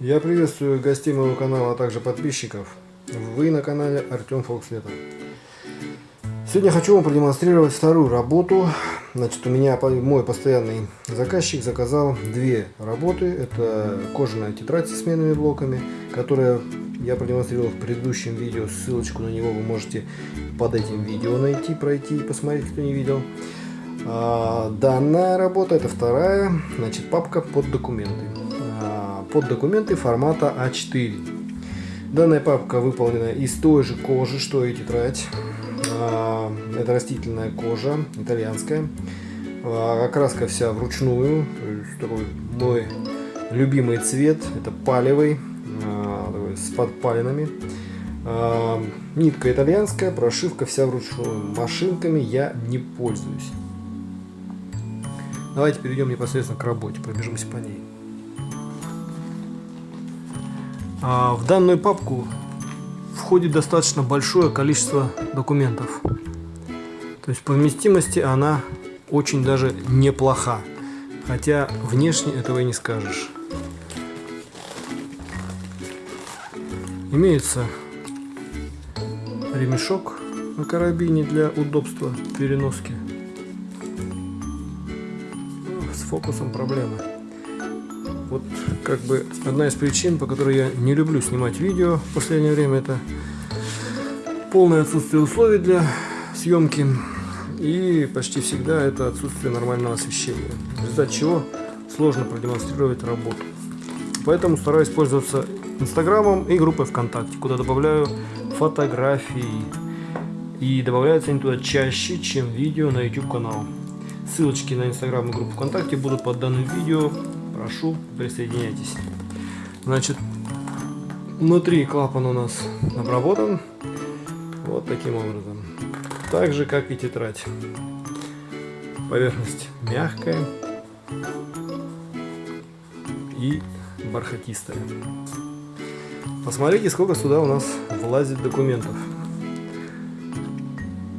Я приветствую гостей моего канала, а также подписчиков. Вы на канале Артем Фолкслетов. Сегодня хочу вам продемонстрировать вторую работу. Значит, у меня мой постоянный заказчик заказал две работы. Это кожаная тетрадь с сменными блоками, которая я продемонстрировал в предыдущем видео. Ссылочку на него вы можете под этим видео найти, пройти и посмотреть, кто не видел. А, данная работа, это вторая, значит, папка под документы. Под документы формата А4. Данная папка выполнена из той же кожи, что и тетрадь. А, это растительная кожа, итальянская. А, окраска вся вручную. Такой мой любимый цвет. Это палевый, а, с подпалинами. Нитка итальянская, прошивка вся вручную. Машинками я не пользуюсь. Давайте перейдем непосредственно к работе, пробежимся по ней. В данную папку входит достаточно большое количество документов. То есть по вместимости она очень даже неплоха. Хотя внешне этого и не скажешь. Имеется ремешок на карабине для удобства переноски. С фокусом проблемы. Вот как бы одна из причин, по которой я не люблю снимать видео в последнее время, это полное отсутствие условий для съемки и почти всегда это отсутствие нормального освещения, в результате чего сложно продемонстрировать работу. Поэтому стараюсь пользоваться Инстаграмом и группой ВКонтакте, куда добавляю фотографии. И добавляются они туда чаще, чем видео на YouTube канал. Ссылочки на Инстаграм и группу ВКонтакте будут под данным видео прошу, присоединяйтесь. Значит, внутри клапан у нас обработан вот таким образом. Так же, как и тетрадь. Поверхность мягкая и бархатистая. Посмотрите, сколько сюда у нас влазит документов.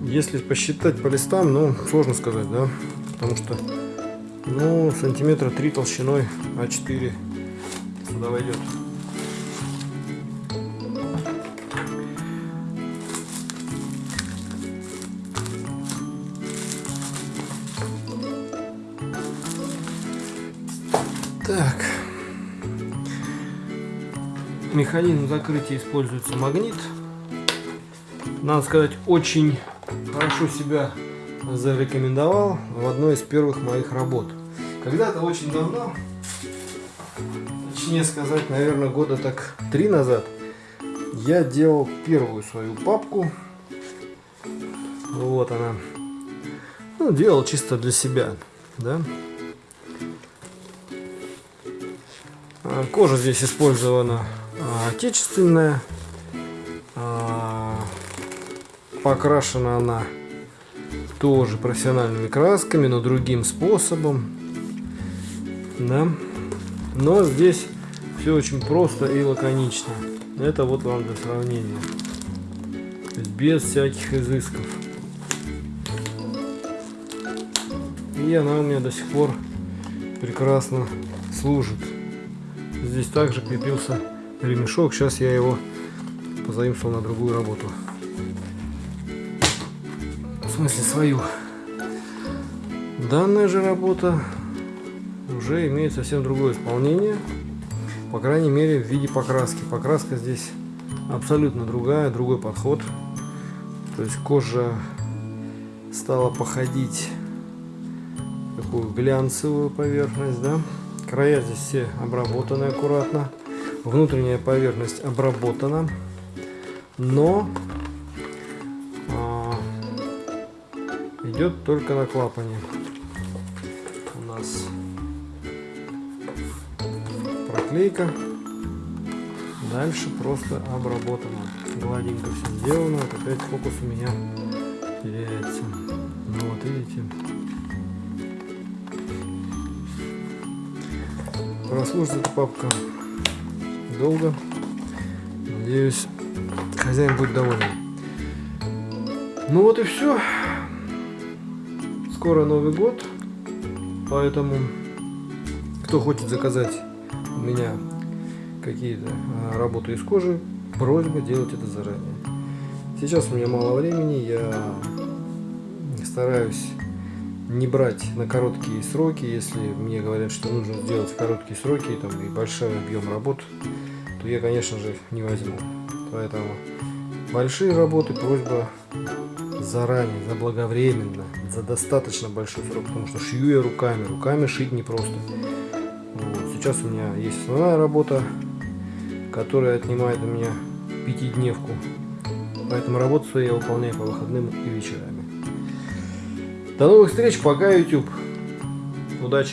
Если посчитать по листам, ну, сложно сказать, да, потому что ну, сантиметра три толщиной А4 сюда войдет. Так. Механизм закрытия используется магнит. Надо сказать, очень хорошо себя зарекомендовал в одной из первых моих работ. Когда-то очень давно, точнее сказать, наверное, года так три назад, я делал первую свою папку. Вот она. Ну, делал чисто для себя, да. А, кожа здесь использована а, отечественная. А, покрашена она тоже профессиональными красками, но другим способом. Да? Но здесь все очень просто и лаконично. Это вот вам для сравнения. Без всяких изысков. И она у меня до сих пор прекрасно служит. Здесь также крепился ремешок. Сейчас я его позаимствовал на другую работу смысле свою. Данная же работа уже имеет совсем другое исполнение, по крайней мере в виде покраски. Покраска здесь абсолютно другая, другой подход. То есть кожа стала походить такую глянцевую поверхность, да. Края здесь все обработаны аккуратно. Внутренняя поверхность обработана, но идет только на клапане. У нас проклейка. Дальше просто обработано. Гладенько все сделано. Вот опять фокус у меня теряется. Ну вот видите. Прослужит эта папка долго. Надеюсь, хозяин будет доволен. Ну вот и все. Скоро Новый год, поэтому кто хочет заказать у меня какие-то а, работы из кожи, просьба делать это заранее. Сейчас у меня мало времени, я стараюсь не брать на короткие сроки, если мне говорят, что нужно сделать в короткие сроки там, и большой объем работ, то я, конечно же, не возьму. Поэтому большие работы просьба заранее, заблаговременно, за достаточно большой срок, потому что шью я руками, руками шить непросто. Вот. Сейчас у меня есть основная работа, которая отнимает у меня пятидневку, поэтому работу свою я выполняю по выходным и вечерами. До новых встреч, пока YouTube. Удачи!